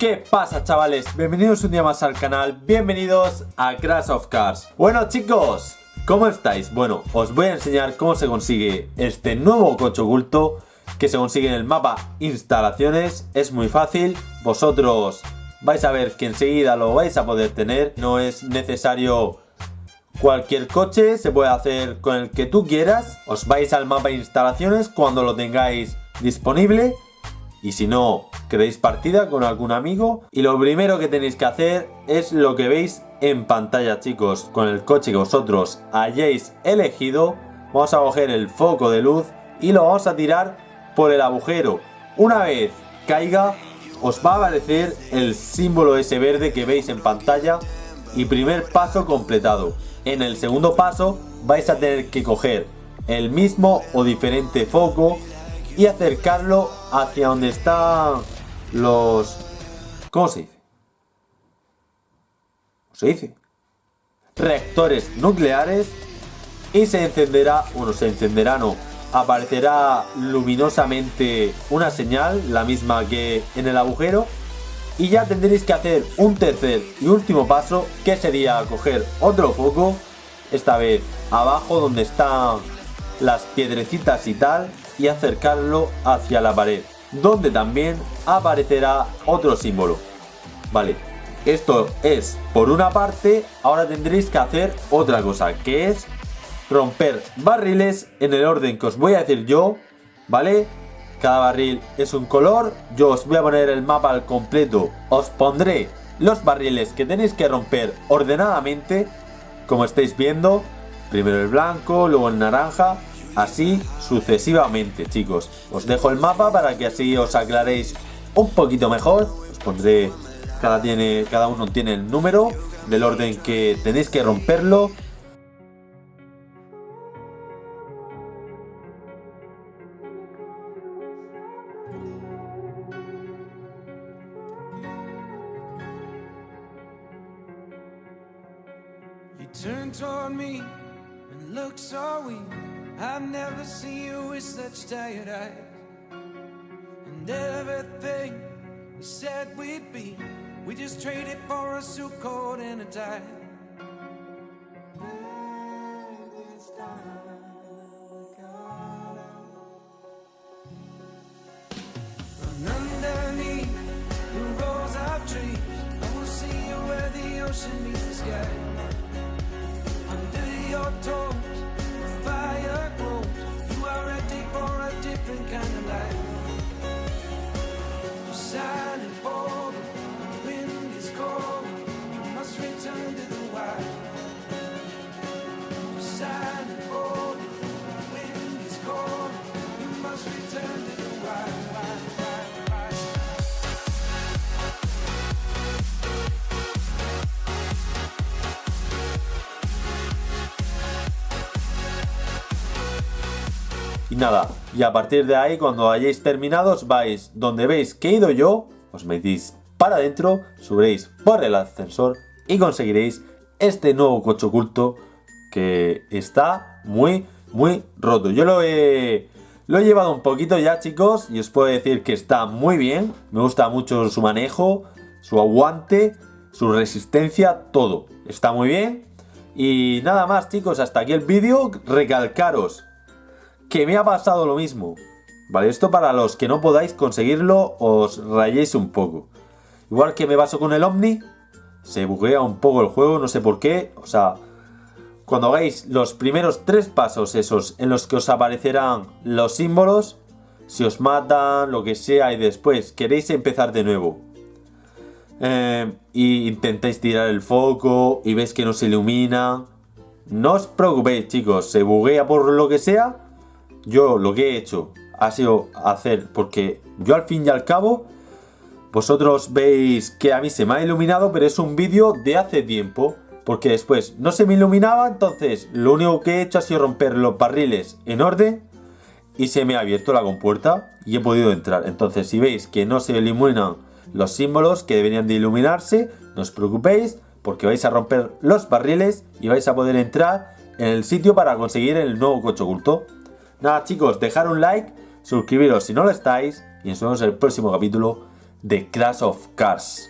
¿Qué pasa chavales? Bienvenidos un día más al canal, bienvenidos a Crash of Cars. Bueno chicos, ¿cómo estáis? Bueno, os voy a enseñar cómo se consigue este nuevo coche oculto Que se consigue en el mapa instalaciones, es muy fácil. Vosotros vais a ver que enseguida lo vais a poder tener. No es necesario cualquier coche, se puede hacer con el que tú quieras. Os vais al mapa instalaciones cuando lo tengáis disponible. Y si no, queréis partida con algún amigo. Y lo primero que tenéis que hacer es lo que veis en pantalla, chicos. Con el coche que vosotros hayáis elegido, vamos a coger el foco de luz y lo vamos a tirar por el agujero. Una vez caiga, os va a aparecer el símbolo ese verde que veis en pantalla y primer paso completado. En el segundo paso vais a tener que coger el mismo o diferente foco y acercarlo hacia donde están los... ¿Cómo se dice? ¿Cómo se dice? Reactores nucleares y se encenderá, bueno, se encenderá no, aparecerá luminosamente una señal, la misma que en el agujero y ya tendréis que hacer un tercer y último paso que sería coger otro foco, esta vez abajo donde están las piedrecitas y tal y acercarlo hacia la pared, donde también aparecerá otro símbolo. Vale, esto es por una parte, ahora tendréis que hacer otra cosa, que es romper barriles en el orden que os voy a decir yo, ¿vale? Cada barril es un color, yo os voy a poner el mapa al completo, os pondré los barriles que tenéis que romper ordenadamente, como estáis viendo, primero el blanco, luego el naranja, Así sucesivamente, chicos. Os dejo el mapa para que así os aclaréis un poquito mejor. Os pondré, cada, tiene, cada uno tiene el número del orden que tenéis que romperlo. I've never seen you with such tired eyes. And everything we said we'd be We just traded for a suit coat and a tie. Time, underneath the rows of trees. I will see you where the ocean meets the sky. Under your toes Y nada, y a partir de ahí, cuando hayáis terminado, os vais donde veis que he ido yo, os metís para adentro, subiréis por el ascensor y conseguiréis este nuevo coche oculto que está muy, muy roto. Yo lo he, lo he llevado un poquito ya, chicos, y os puedo decir que está muy bien. Me gusta mucho su manejo, su aguante, su resistencia, todo. Está muy bien. Y nada más, chicos, hasta aquí el vídeo. Recalcaros que me ha pasado lo mismo. Vale, esto para los que no podáis conseguirlo, os rayéis un poco. Igual que me pasó con el Omni, se buguea un poco el juego, no sé por qué. O sea, cuando hagáis los primeros tres pasos esos en los que os aparecerán los símbolos, si os matan, lo que sea, y después queréis empezar de nuevo. Eh, y intentáis tirar el foco y veis que no se ilumina. No os preocupéis chicos, se buguea por lo que sea yo lo que he hecho ha sido hacer, porque yo al fin y al cabo, vosotros veis que a mí se me ha iluminado, pero es un vídeo de hace tiempo, porque después no se me iluminaba, entonces lo único que he hecho ha sido romper los barriles en orden y se me ha abierto la compuerta y he podido entrar. Entonces si veis que no se iluminan los símbolos que deberían de iluminarse, no os preocupéis, porque vais a romper los barriles y vais a poder entrar en el sitio para conseguir el nuevo coche oculto. Nada chicos, dejar un like, suscribiros si no lo estáis y nos vemos en el próximo capítulo de Crash of Cars.